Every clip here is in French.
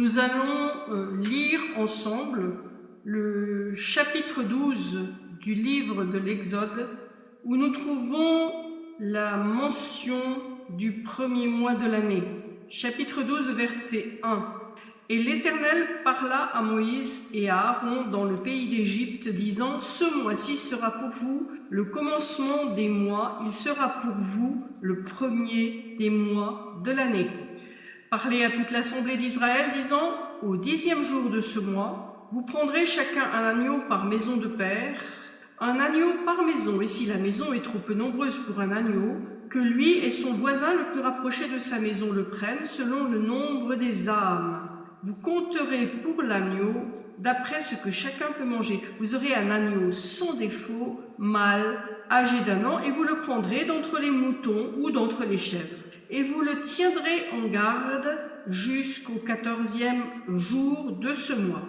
Nous allons euh, lire ensemble le chapitre 12 du livre de l'Exode où nous trouvons la mention du premier mois de l'année. Chapitre 12, verset 1. Et l'Éternel parla à Moïse et à Aaron dans le pays d'Égypte, disant, Ce mois-ci sera pour vous le commencement des mois, il sera pour vous le premier des mois de l'année. Parlez à toute l'assemblée d'Israël, disant, Au dixième jour de ce mois, vous prendrez chacun un agneau par maison de père, un agneau par maison, et si la maison est trop peu nombreuse pour un agneau, que lui et son voisin le plus rapproché de sa maison le prennent selon le nombre des âmes vous compterez pour l'agneau d'après ce que chacun peut manger. Vous aurez un agneau sans défaut, mâle, âgé d'un an, et vous le prendrez d'entre les moutons ou d'entre les chèvres. Et vous le tiendrez en garde jusqu'au quatorzième jour de ce mois.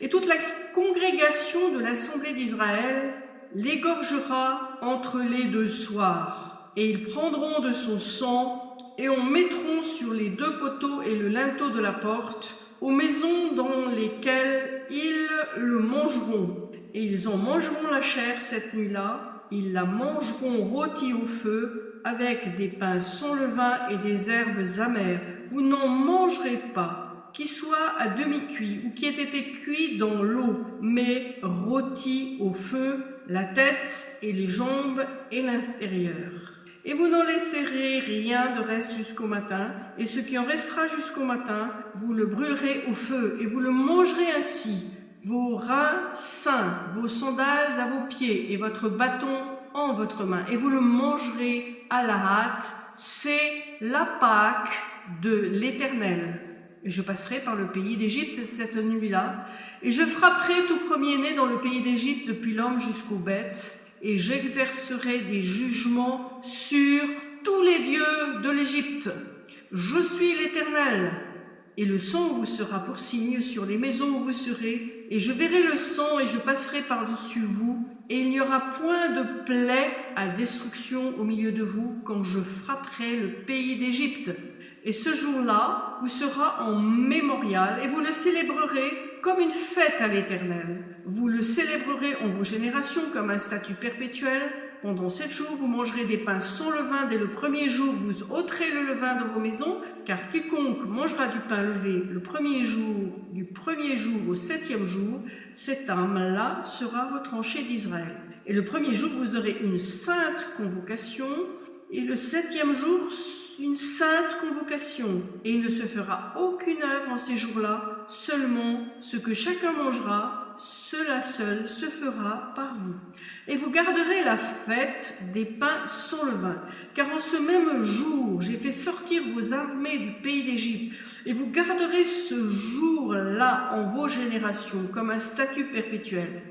Et toute la congrégation de l'Assemblée d'Israël l'égorgera entre les deux soirs, et ils prendront de son sang et on mettront sur les deux poteaux et le linteau de la porte aux maisons dans lesquelles ils le mangeront. Et ils en mangeront la chair cette nuit-là, ils la mangeront rôtie au feu, avec des pains sans levain et des herbes amères. Vous n'en mangerez pas, qui soit à demi-cuit ou qui ait été cuit dans l'eau, mais rôti au feu, la tête et les jambes et l'intérieur. Et vous n'en laisserez rien de reste jusqu'au matin, et ce qui en restera jusqu'au matin, vous le brûlerez au feu, et vous le mangerez ainsi, vos reins sains, vos sandales à vos pieds, et votre bâton en votre main, et vous le mangerez à la hâte, c'est la Pâque de l'Éternel. Et je passerai par le pays d'Égypte cette nuit-là, et je frapperai tout premier-né dans le pays d'Égypte depuis l'homme jusqu'aux bêtes, et j'exercerai des jugements sur tous les dieux de l'Égypte. Je suis l'Éternel. Et le sang vous sera pour signe sur les maisons où vous serez, et je verrai le sang et je passerai par-dessus vous, et il n'y aura point de plaie à destruction au milieu de vous quand je frapperai le pays d'Égypte. Et ce jour-là vous sera en mémorial, et vous le célébrerez comme une fête à l'Éternel. Vous le célébrerez en vos générations comme un statut perpétuel. Pendant sept jours, vous mangerez des pains sans levain. Dès le premier jour, vous ôterez le levain de vos maisons, car quiconque mangera du pain levé le premier jour, du premier jour au septième jour, cet âme-là sera retranché d'Israël. Et le premier jour, vous aurez une sainte convocation, et le septième jour, une sainte convocation, et il ne se fera aucune œuvre en ces jours-là, seulement ce que chacun mangera, cela seul se fera par vous. Et vous garderez la fête des pains sans levain, car en ce même jour, j'ai fait sortir vos armées du pays d'Égypte, et vous garderez ce jour-là en vos générations comme un statut perpétuel.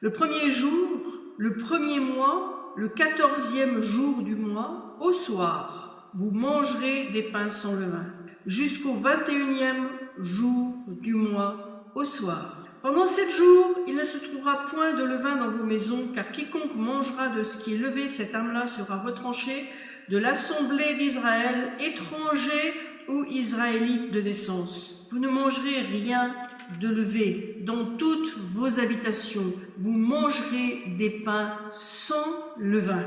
Le premier jour, le premier mois, le quatorzième jour du mois, au soir, vous mangerez des pains sans levain, jusqu'au 21e jour du mois, au soir. Pendant sept jours, il ne se trouvera point de levain dans vos maisons, car quiconque mangera de ce qui est levé, cette âme-là sera retranché de l'assemblée d'Israël, étranger ou israélite de naissance. Vous ne mangerez rien de levé dans toutes vos habitations. Vous mangerez des pains sans levain.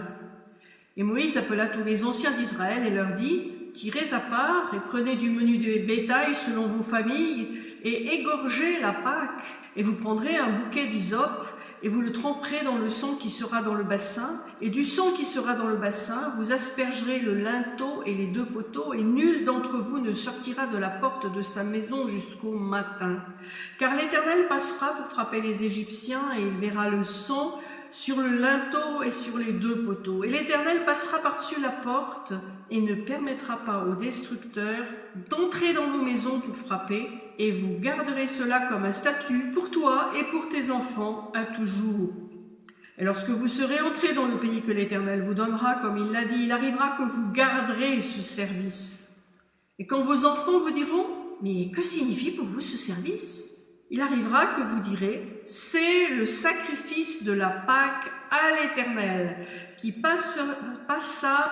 Et Moïse appela tous les anciens d'Israël et leur dit, Tirez à part et prenez du menu de bétail selon vos familles et égorgez la Pâque. Et vous prendrez un bouquet d'hysope et vous le tremperez dans le sang qui sera dans le bassin. Et du sang qui sera dans le bassin, vous aspergerez le linteau et les deux poteaux, et nul d'entre vous ne sortira de la porte de sa maison jusqu'au matin. Car l'Éternel passera pour frapper les Égyptiens, et il verra le sang sur le linteau et sur les deux poteaux. Et l'Éternel passera par-dessus la porte et ne permettra pas aux destructeurs d'entrer dans vos maisons pour frapper, et vous garderez cela comme un statut pour toi et pour tes enfants à toujours. Et lorsque vous serez entrés dans le pays que l'Éternel vous donnera, comme il l'a dit, il arrivera que vous garderez ce service. Et quand vos enfants vous diront, mais que signifie pour vous ce service? Il arrivera que vous direz, c'est le sacrifice de la Pâque à l'Éternel, qui passa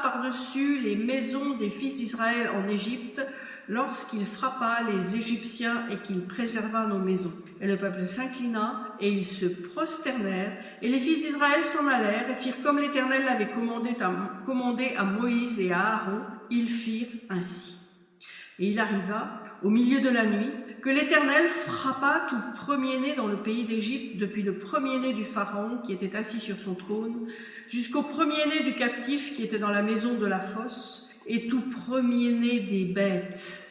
par-dessus les maisons des fils d'Israël en Égypte, lorsqu'il frappa les Égyptiens et qu'il préserva nos maisons. Et le peuple s'inclina et ils se prosternèrent, et les fils d'Israël s'en allèrent et firent comme l'Éternel l'avait commandé à, Moïse et à Aaron, ils firent ainsi. Et il arriva, au milieu de la nuit, que l'Éternel frappa tout premier-né dans le pays d'Égypte, depuis le premier-né du Pharaon qui était assis sur son trône, jusqu'au premier-né du captif qui était dans la maison de la fosse, et tout premier-né des bêtes.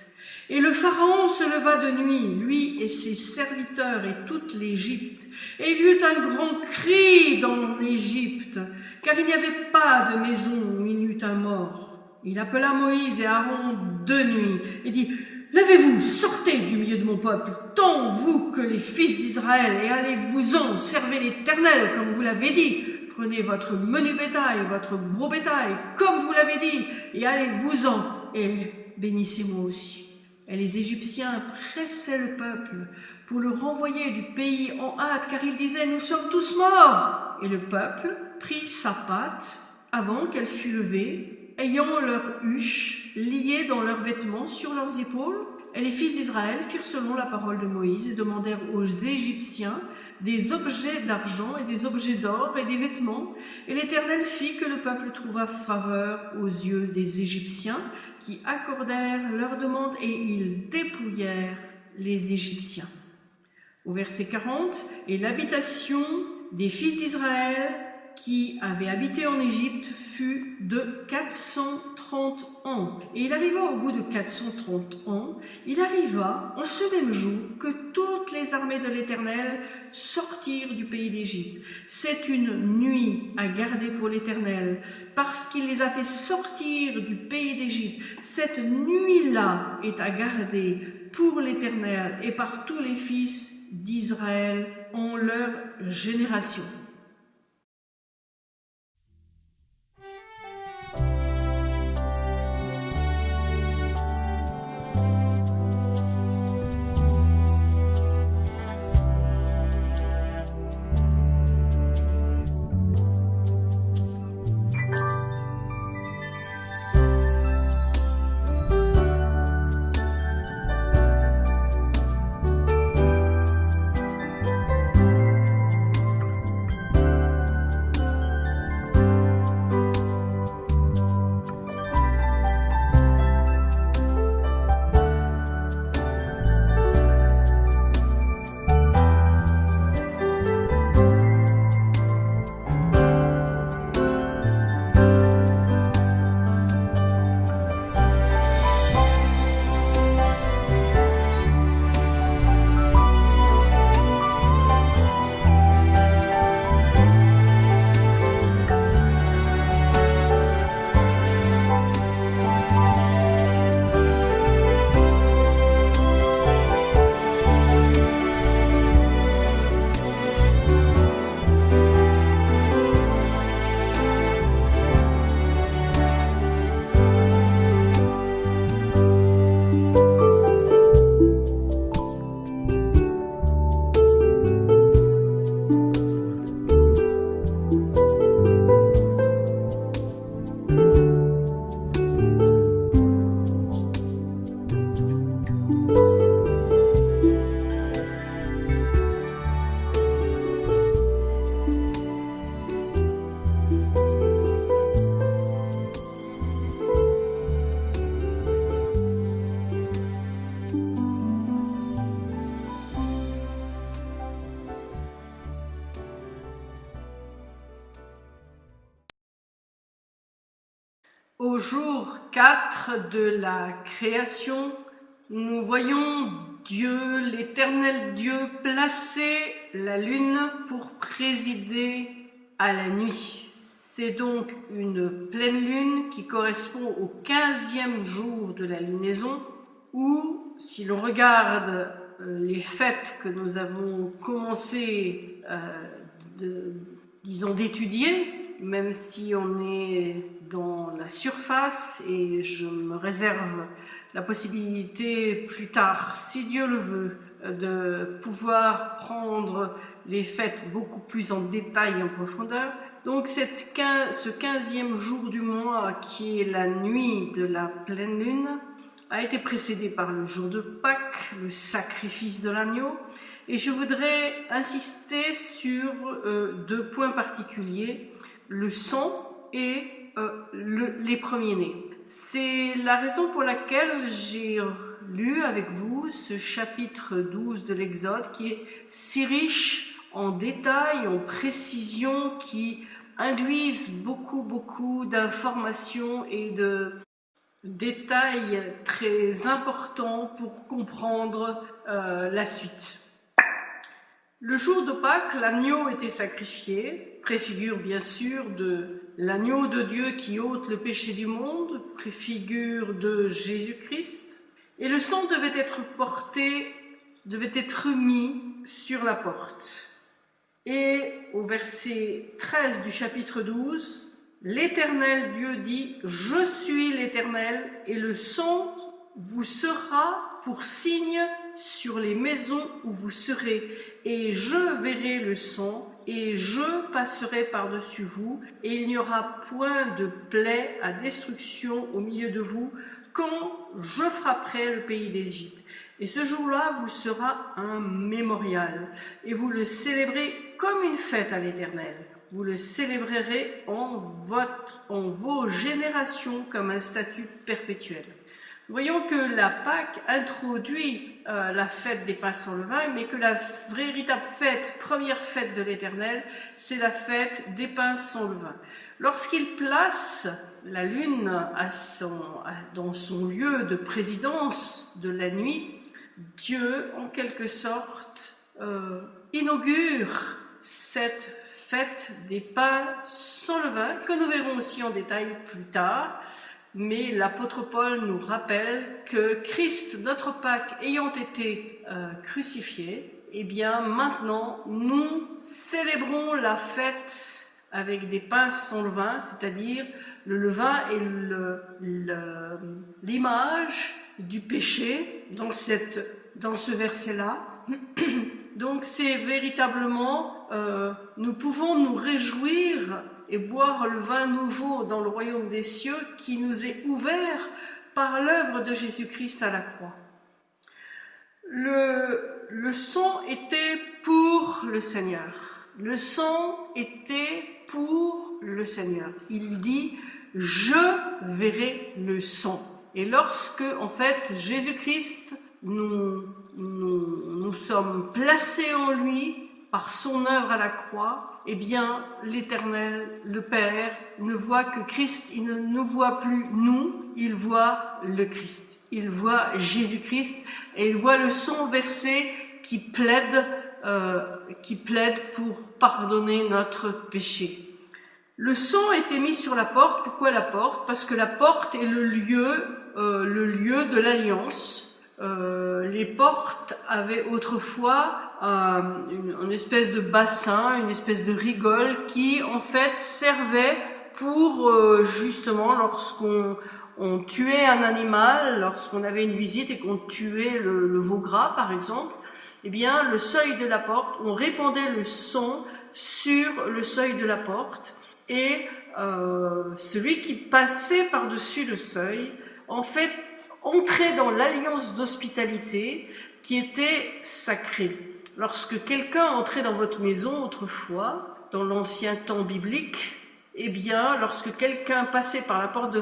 Et le Pharaon se leva de nuit, lui et ses serviteurs et toute l'Égypte, et il y eut un grand cri dans l'Égypte, car il n'y avait pas de maison où il n'y eut un mort. Il appela Moïse et Aaron de nuit et dit, Levez-vous, sortez du milieu de mon peuple, tant vous que les fils d'Israël, et allez-vous-en, servez l'Éternel, comme vous l'avez dit. Prenez votre menu bétail, votre gros bétail, comme vous l'avez dit, et allez-vous-en, et bénissez-moi aussi. Et les Égyptiens pressaient le peuple pour le renvoyer du pays en hâte, car ils disaient, nous sommes tous morts. Et le peuple prit sa patte avant qu'elle fût levée, ayant leur huche liée dans leurs vêtements sur leurs épaules. Et les fils d'Israël firent selon la parole de Moïse et demandèrent aux Égyptiens des objets d'argent et des objets d'or et des vêtements. Et l'Éternel fit que le peuple trouva faveur aux yeux des Égyptiens qui accordèrent leurs demandes et ils dépouillèrent les Égyptiens. Au verset 40, et l'habitation des fils d'Israël qui avait habité en Égypte fut de 430 ans. Et il arriva au bout de 430 ans, il arriva en ce même jour que toutes les armées de l'Éternel sortirent du pays d'Égypte. C'est une nuit à garder pour l'Éternel, parce qu'il les a fait sortir du pays d'Égypte. Cette nuit-là est à garder pour l'Éternel et par tous les fils d'Israël en leur génération. 4 de la création, nous voyons Dieu, l'éternel Dieu, placer la lune pour présider à la nuit. C'est donc une pleine lune qui correspond au 15e jour de la lunaison, où, si l'on regarde euh, les fêtes que nous avons commencé, euh, disons, d'étudier, même si on est dans la surface et je me réserve la possibilité plus tard, si Dieu le veut, de pouvoir prendre les fêtes beaucoup plus en détail et en profondeur. Donc ce quinzième jour du mois qui est la nuit de la pleine lune a été précédé par le jour de Pâques, le sacrifice de l'agneau, et je voudrais insister sur euh, deux points particuliers, le sang et euh, les premiers-nés. C'est la raison pour laquelle j'ai lu avec vous ce chapitre 12 de l'Exode qui est si riche en détails, en précisions, qui induisent beaucoup, beaucoup d'informations et de détails très importants pour comprendre euh, la suite. Le jour de Pâques, l'agneau était sacrifié, préfigure bien sûr de l'agneau de Dieu qui ôte le péché du monde, préfigure de Jésus-Christ, et le sang devait être porté, devait être mis sur la porte. Et au verset 13 du chapitre 12, l'Éternel Dieu dit, Je suis l'Éternel, et le sang vous sera pour signe sur les maisons où vous serez, et je verrai le sang, et je passerai par-dessus vous, et il n'y aura point de plaie à destruction au milieu de vous, quand je frapperai le pays d'Égypte. Et ce jour-là vous sera un mémorial, et vous le célébrez comme une fête à l'Éternel. Vous le célébrerez en, votre, en vos générations comme un statut perpétuel. Voyons que la Pâque introduit euh, la fête des pains sans levain, mais que la véritable fête, première fête de l'Éternel, c'est la fête des pains sans levain. Lorsqu'il place la lune dans son lieu de présidence de la nuit, Dieu, en quelque sorte, euh, inaugure cette fête des pains sans levain, que nous verrons aussi en détail plus tard, mais l'apôtre Paul nous rappelle que Christ, notre Pâque, ayant été euh, crucifié, eh bien maintenant nous célébrons la fête avec des pains sans levain, c'est-à-dire le levain est l'image du péché dans, cette, dans ce verset-là. Donc c'est véritablement, euh, nous pouvons nous réjouir et boire le vin nouveau dans le royaume des cieux qui nous est ouvert par l'œuvre de Jésus-Christ à la croix. Le, le sang était pour le Seigneur. Le sang était pour le Seigneur. Il dit, je verrai le sang. Et lorsque, en fait, Jésus-Christ, nous, nous, nous sommes placés en lui par son œuvre à la croix, eh bien, l'Éternel, le Père, ne voit que Christ, il ne nous voit plus nous, il voit le Christ. Il voit Jésus-Christ et il voit le sang versé qui plaide, euh, pour pardonner notre péché. Le sang était mis sur la porte. Pourquoi la porte? Parce que la porte est le lieu, euh, le lieu de l'alliance. Euh, les portes avaient autrefois euh, une, espèce de bassin, une espèce de rigole qui en fait servait pour euh, justement lorsqu'on on tuait un animal, lorsqu'on avait une visite et qu'on tuait le, le, veau gras par exemple, eh bien le seuil de la porte, on répandait le sang sur le seuil de la porte et euh, celui qui passait par-dessus le seuil, en fait, entrait dans l'alliance d'hospitalité qui était sacrée. Lorsque quelqu'un entrait dans votre maison autrefois, dans l'ancien temps biblique, eh bien, lorsque quelqu'un passait par la porte de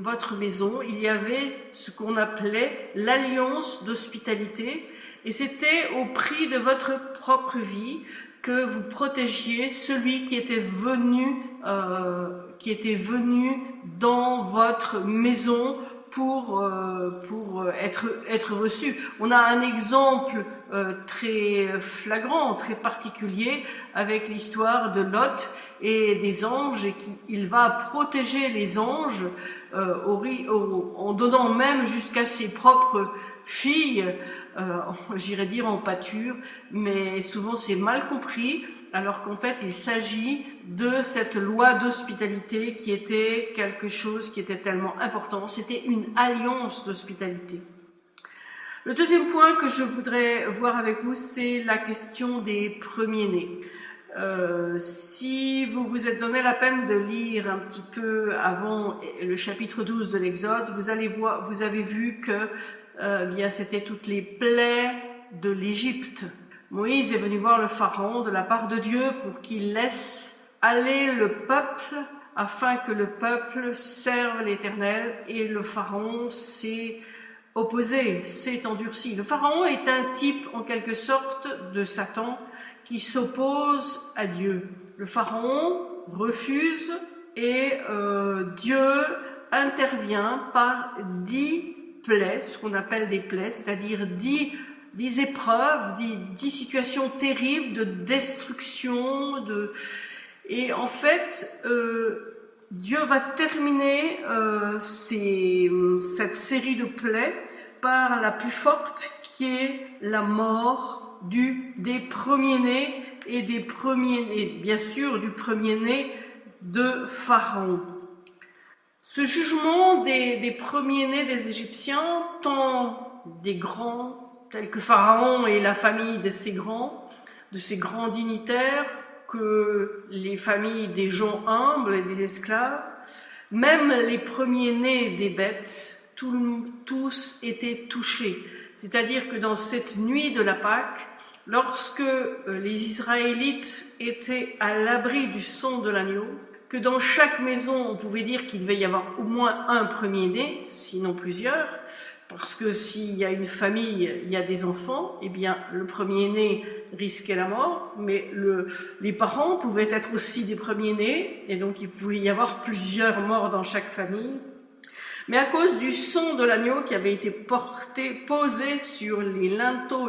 votre maison, il y avait ce qu'on appelait l'alliance d'hospitalité, et c'était au prix de votre propre vie que vous protégiez celui qui était venu, euh, qui était venu dans votre maison pour, euh, pour être, être reçu. On a un exemple euh, très flagrant, très particulier avec l'histoire de Lot et des anges et qu'il va protéger les anges euh, en donnant même jusqu'à ses propres filles, j'irais dire en pâture, mais souvent c'est mal compris alors qu'en fait il s'agit de cette loi d'hospitalité qui était quelque chose qui était tellement important. C'était une alliance d'hospitalité. Le deuxième point que je voudrais voir avec vous, c'est la question des premiers-nés. Euh, si vous vous êtes donné la peine de lire un petit peu avant le chapitre 12 de l'Exode, vous vous avez vu que euh, c'était toutes les plaies de l'Égypte. Moïse est venu voir le pharaon de la part de Dieu pour qu'il laisse aller le peuple afin que le peuple serve l'Éternel et le pharaon s'est opposé, s'est endurci. Le pharaon est un type en quelque sorte de Satan qui s'oppose à Dieu. Le pharaon refuse et euh, Dieu intervient par dix plaies, ce qu'on appelle des plaies, c'est-à-dire dix, dix épreuves, dix, situations terribles de destruction, de, et en fait, euh, Dieu va terminer euh, cette série de plaies par la plus forte qui est la mort des premiers-nés et des premiers-nés, bien sûr du premier-né de Pharaon. Ce jugement des, des premiers-nés des Égyptiens, tant des grands tels que Pharaon et la famille de ses grands, de ses grands dignitaires, que les familles des gens humbles et des esclaves, même les premiers-nés des bêtes, tous étaient touchés. C'est-à-dire que dans cette nuit de la Pâque, lorsque euh, les Israélites étaient à l'abri du son de l'agneau, que dans chaque maison, on pouvait dire qu'il devait y avoir au moins un premier-né, sinon plusieurs, parce que s'il y a une famille, il y a des enfants, eh bien le premier-né risquait la mort, mais le, les parents pouvaient être aussi des premiers-nés, et donc il pouvait y avoir plusieurs morts dans chaque famille. Mais à cause du son de l'agneau qui avait été porté, posé sur les linteaux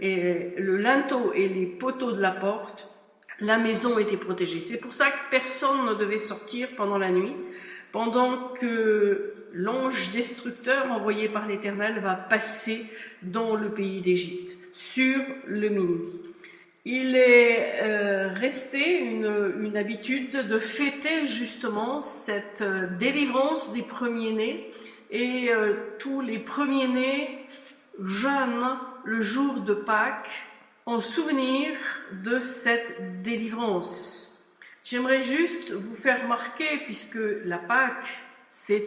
et, le linteau et les poteaux de la porte, la maison était protégée. C'est pour ça que personne ne devait sortir pendant la nuit, pendant que l'ange destructeur envoyé par l'Éternel va passer dans le pays d'Égypte, sur le minuit. Il est euh, resté une, habitude de fêter justement cette euh, délivrance des premiers-nés et euh, tous les premiers-nés jeûnent le jour de Pâques en souvenir de cette délivrance. J'aimerais juste vous faire remarquer, puisque la Pâque, c'est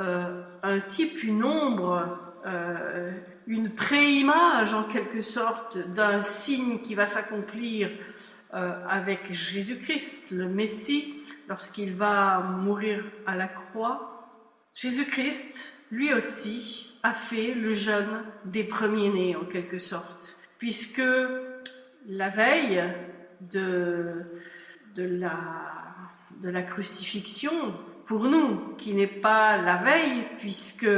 euh, un type, une ombre, euh, une préimage en quelque sorte d'un signe qui va s'accomplir euh, avec Jésus-Christ, le Messie, lorsqu'il va mourir à la croix. Jésus-Christ, lui aussi, a fait le jeûne des premiers-nés en quelque sorte, puisque la veille de la crucifixion pour nous, qui n'est pas la veille, puisque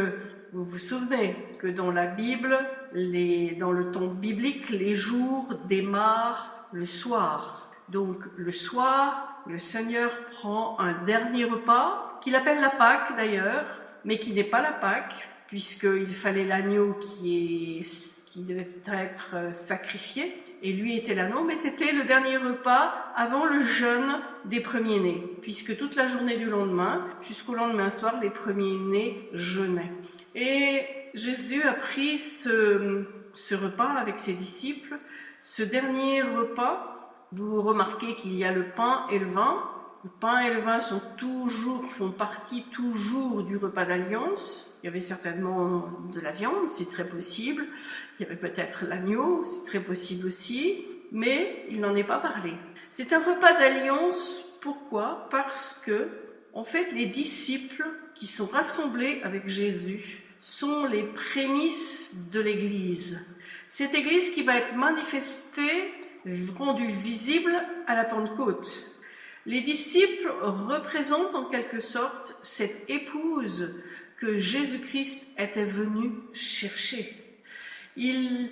vous vous souvenez que dans la Bible, les, dans le temps biblique, les jours démarrent le soir. Donc le soir, le Seigneur prend un dernier repas, qu'il appelle la Pâque d'ailleurs, mais qui n'est pas la Pâque, puisqu'il fallait l'agneau qui, qui devait être sacrifié et lui était là. Non, mais c'était le dernier repas avant le jeûne des premiers-nés, puisque toute la journée du lendemain, jusqu'au lendemain soir, les premiers-nés jeûnaient. Et Jésus a pris ce, ce repas avec ses disciples. Ce dernier repas, vous remarquez qu'il y a le pain et le vin. Le pain et le vin sont toujours, font partie toujours du repas d'alliance. Il y avait certainement de la viande, c'est très possible. Il y avait peut-être l'agneau, c'est très possible aussi, mais il n'en est pas parlé. C'est un repas d'alliance, pourquoi? Parce que, en fait, les disciples qui sont rassemblés avec Jésus sont les prémices de l'Église. Cette Église qui va être manifestée, rendue visible à la Pentecôte. Les disciples représentent en quelque sorte cette épouse que Jésus-Christ était venu chercher. Il,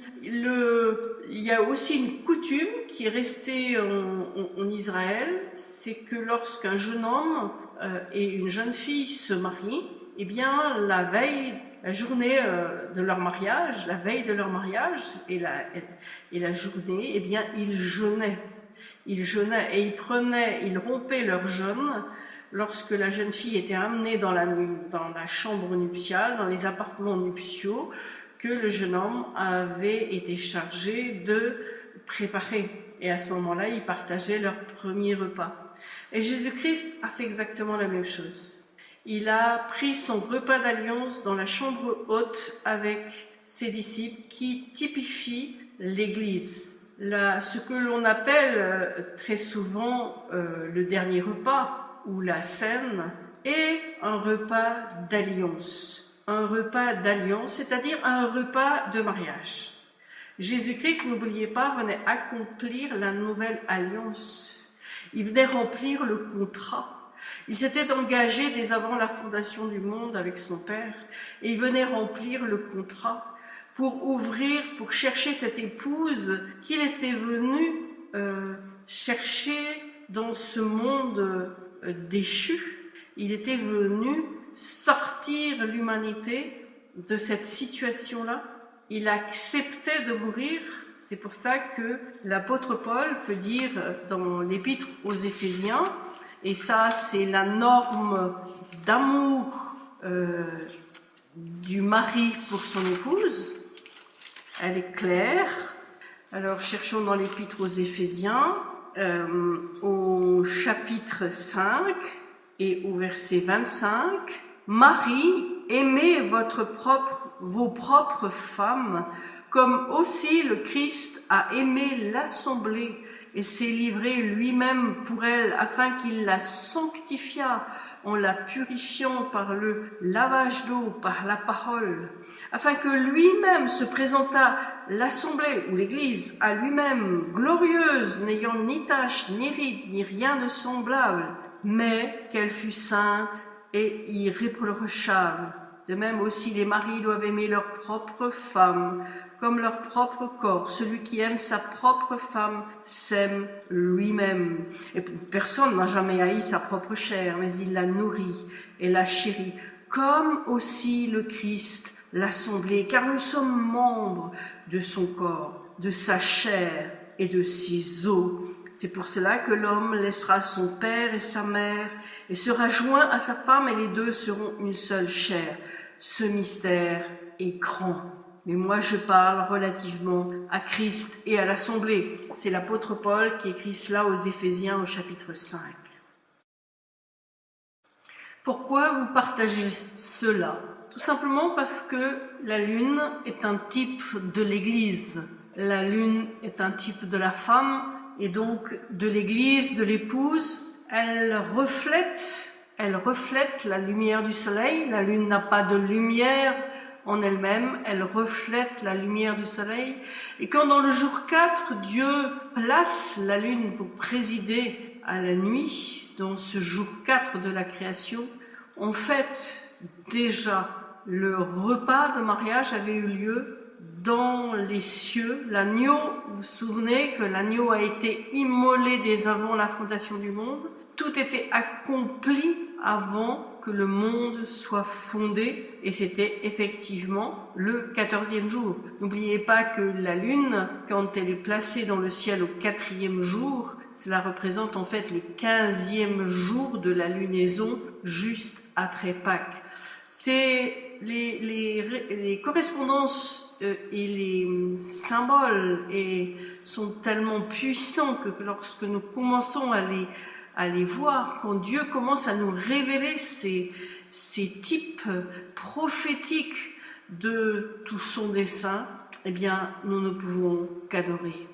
y a aussi une coutume qui est restée en, Israël, c'est que lorsqu'un jeune homme euh, et une jeune fille se marient, eh bien la veille, la journée euh, de leur mariage, la veille de leur mariage et la, et la journée, eh bien ils jeûnaient. Ils jeûnaient et ils prenaient, ils rompaient leur jeûne lorsque la jeune fille était amenée dans la, chambre nuptiale, dans les appartements nuptiaux, que le jeune homme avait été chargé de préparer. Et à ce moment-là, ils partageaient leur premier repas. Et Jésus-Christ a fait exactement la même chose. Il a pris son repas d'alliance dans la chambre haute avec ses disciples qui typifient l'Église. Ce que l'on appelle euh, très souvent euh, le dernier repas ou la scène est un repas d'alliance. Un repas d'alliance, c'est-à-dire un repas de mariage. Jésus-Christ, n'oubliez pas, venait accomplir la nouvelle alliance. Il venait remplir le contrat. Il s'était engagé dès avant la fondation du monde avec son Père et il venait remplir le contrat pour ouvrir, pour chercher cette épouse qu'il était venu euh, chercher dans ce monde déchu. Il était venu sortir l'humanité de cette situation-là il acceptait de mourir. C'est pour ça que l'apôtre Paul peut dire dans l'épître aux Éphésiens, et ça c'est la norme d'amour euh, du mari pour son épouse, elle est claire. Alors cherchons dans l'épître aux Éphésiens, euh, au chapitre 5 et au verset 25, Marie, aimez votre propre vos propres femmes, comme aussi le Christ a aimé l'assemblée et s'est livré lui-même pour elle afin qu'il la sanctifiât en la purifiant par le lavage d'eau, par la parole, afin que lui-même se présentât l'assemblée ou l'église à lui-même, glorieuse, n'ayant ni tache, ni ride, ni rien de semblable, mais qu'elle fût sainte et irréprochable. De même aussi, les maris doivent aimer leur propre femme comme leur propre corps. Celui qui aime sa propre femme s'aime lui-même. Et personne n'a jamais haï sa propre chair, mais il la nourrit et la chérit, comme aussi le Christ l'assemblée, car nous sommes membres de son corps, de sa chair et de ses os. C'est pour cela que l'homme laissera son père et sa mère et sera joint à sa femme et les deux seront une seule chair. Ce mystère est grand. Mais moi, je parle relativement à Christ et à l'Assemblée. C'est l'apôtre Paul qui écrit cela aux Éphésiens au chapitre 5. Pourquoi vous partagez cela? Tout simplement parce que la lune est un type de l'Église. La lune est un type de la femme et donc de l'église, de l'épouse, elle reflète, elle reflète la lumière du soleil. La lune n'a pas de lumière en elle-même, elle reflète la lumière du soleil. Et quand dans le jour 4, Dieu place la lune pour présider à la nuit, dans ce jour 4 de la création, en fait déjà le repas de mariage avait eu lieu dans les cieux. L'agneau, vous vous souvenez que l'agneau a été immolé dès avant la fondation du monde. Tout était accompli avant que le monde soit fondé et c'était effectivement le quatorzième jour. N'oubliez pas que la lune, quand elle est placée dans le ciel au quatrième jour, cela représente en fait le quinzième jour de la lunaison juste après Pâques. C'est les, correspondances euh, et les symboles et sont tellement puissants que lorsque nous commençons à les, à les voir, quand Dieu commence à nous révéler ces, ces types prophétiques de tout son dessein, eh bien, nous ne pouvons qu'adorer.